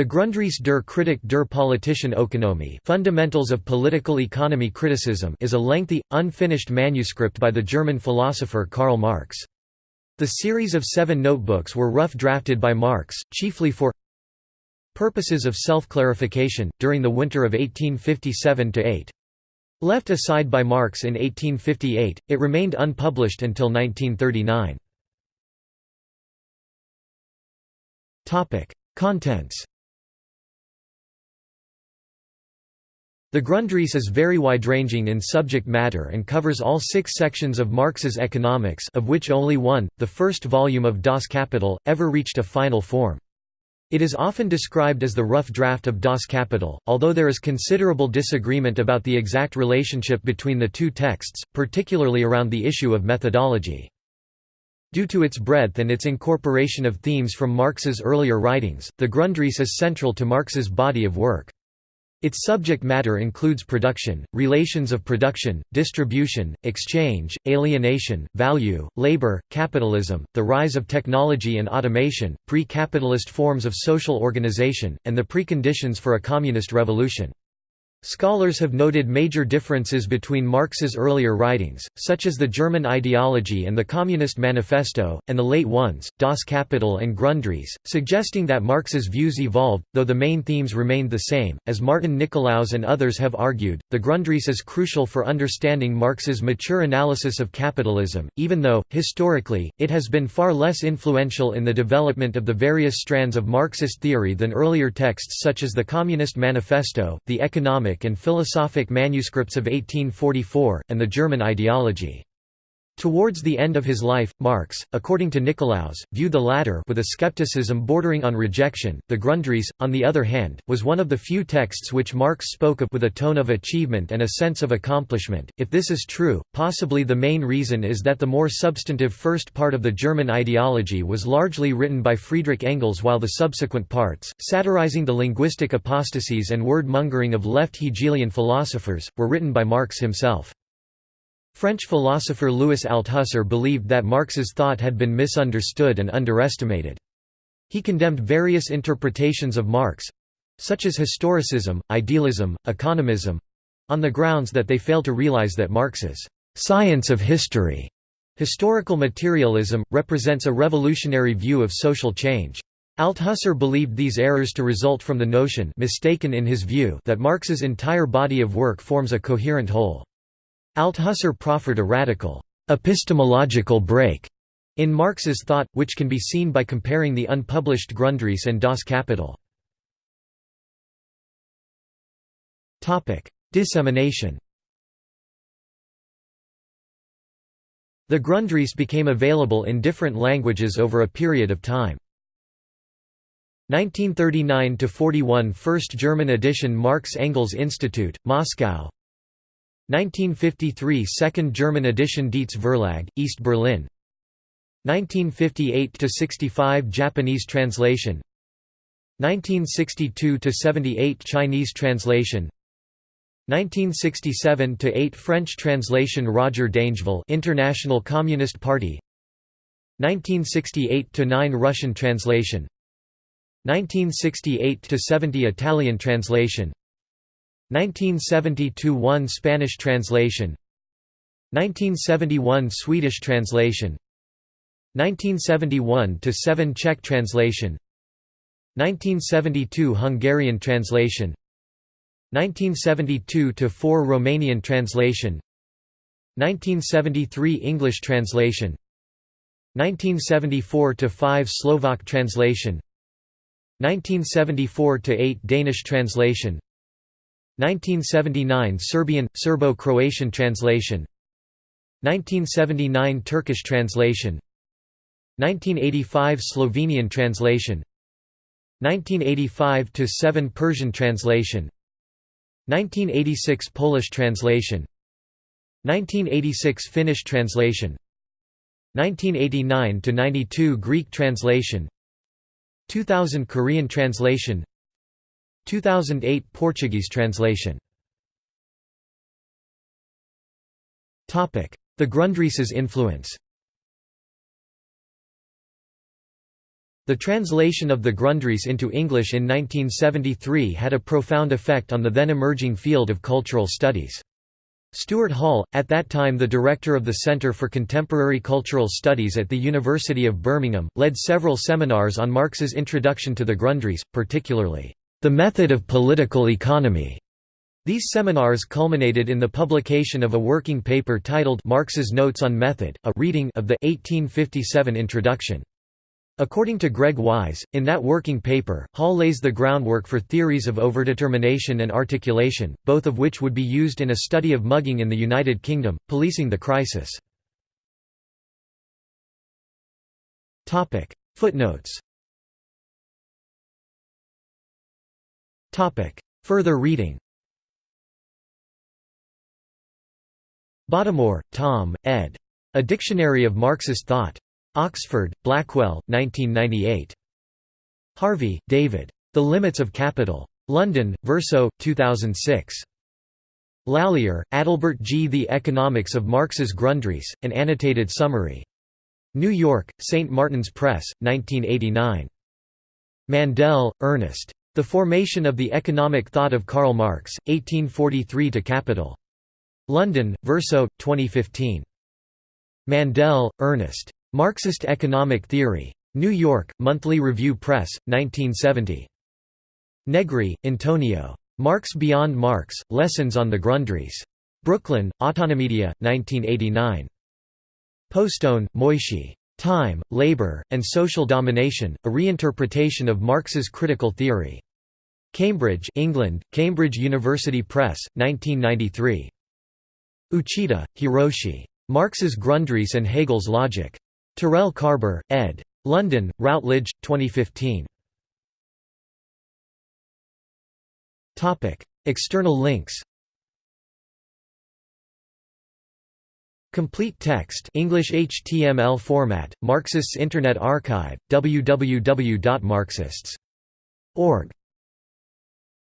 The Grundrisse der Kritik der politischen Ökonomie Fundamentals of Political Economy Criticism is a lengthy, unfinished manuscript by the German philosopher Karl Marx. The series of seven notebooks were rough drafted by Marx, chiefly for purposes of self-clarification, during the winter of 1857–8. Left aside by Marx in 1858, it remained unpublished until 1939. Contents The Grundrisse is very wide-ranging in subject matter and covers all six sections of Marx's economics of which only one, the first volume of Das Kapital, ever reached a final form. It is often described as the rough draft of Das Kapital, although there is considerable disagreement about the exact relationship between the two texts, particularly around the issue of methodology. Due to its breadth and its incorporation of themes from Marx's earlier writings, the Grundrisse is central to Marx's body of work. Its subject matter includes production, relations of production, distribution, exchange, alienation, value, labor, capitalism, the rise of technology and automation, pre-capitalist forms of social organization, and the preconditions for a communist revolution. Scholars have noted major differences between Marx's earlier writings, such as the German ideology and the Communist Manifesto, and the late ones, Das Kapital and Grundrisse, suggesting that Marx's views evolved, though the main themes remained the same. As Martin Nicolaus and others have argued, the Grundrisse is crucial for understanding Marx's mature analysis of capitalism, even though, historically, it has been far less influential in the development of the various strands of Marxist theory than earlier texts such as the Communist Manifesto, the Economic and philosophic manuscripts of 1844, and the German ideology. Towards the end of his life, Marx, according to Nicolaus, viewed the latter with a skepticism bordering on rejection. The Grundrisse, on the other hand, was one of the few texts which Marx spoke of with a tone of achievement and a sense of accomplishment. If this is true, possibly the main reason is that the more substantive first part of the German ideology was largely written by Friedrich Engels while the subsequent parts, satirizing the linguistic apostasies and word-mongering of left Hegelian philosophers, were written by Marx himself. French philosopher Louis Althusser believed that Marx's thought had been misunderstood and underestimated. He condemned various interpretations of Marx—such as historicism, idealism, economism—on the grounds that they fail to realize that Marx's «science of history» historical materialism, represents a revolutionary view of social change. Althusser believed these errors to result from the notion mistaken in his view that Marx's entire body of work forms a coherent whole. Althusser proffered a radical, epistemological break in Marx's thought, which can be seen by comparing the unpublished Grundrisse and Das Kapital. Dissemination The Grundrisse became available in different languages over a period of time. 1939–41 First German edition Marx Engels Institute, Moscow 1953 Second German edition Dietz Verlag, East Berlin. 1958–65 Japanese translation. 1962–78 Chinese translation. 1967–8 French translation Roger Dangeville International Communist Party. 1968–9 Russian translation. 1968–70 Italian translation 1970–1 Spanish translation 1971 Swedish translation 1971–7 Czech translation 1972 Hungarian translation 1972 to 4 Romanian translation 1973 English translation 1974 to 5 Slovak translation 1974 to 8 Danish translation 1979 Serbian – Serbo-Croatian translation. 1979 Turkish translation. 1985 Slovenian translation. 1985 7 Persian translation. 1986 Polish translation. 1986 Finnish translation. 1989 92 Greek translation. 2000 Korean translation 2008 Portuguese translation. Topic: The Grundrisse's influence. The translation of the Grundrisse into English in 1973 had a profound effect on the then emerging field of cultural studies. Stuart Hall, at that time the director of the Centre for Contemporary Cultural Studies at the University of Birmingham, led several seminars on Marx's introduction to the Grundrisse, particularly, "...the method of political economy." These seminars culminated in the publication of a working paper titled Marx's Notes on Method, a reading of the 1857 introduction. According to Greg Wise, in that working paper, Hall lays the groundwork for theories of overdetermination and articulation, both of which would be used in a study of mugging in the United Kingdom, policing the crisis. Footnotes Further reading Bottomore, Tom, ed. A Dictionary of Marxist Thought. Oxford, Blackwell, 1998. Harvey, David. The Limits of Capital. London, Verso, 2006. Lallier, Adalbert G. The Economics of Marx's Grundrisse, an annotated summary. New York, St. Martin's Press, 1989. Mandel, Ernest. The Formation of the Economic Thought of Karl Marx, 1843 to Capital. London, Verso, 2015. Mandel, Ernest. Marxist Economic Theory. New York, Monthly Review Press, 1970. Negri, Antonio. Marx Beyond Marx, Lessons on the Grundrisse. Brooklyn, Autonomedia, 1989. Postone, Moishe. Time, Labor, and Social Domination, A Reinterpretation of Marx's Critical Theory. Cambridge, England, Cambridge University Press, 1993. Uchida, Hiroshi. Marx's Grundrisse and Hegel's Logic. Terrell Carver, ed. London, Routledge, 2015. External links Complete text English HTML format, Marxists Internet Archive, www.marxists.org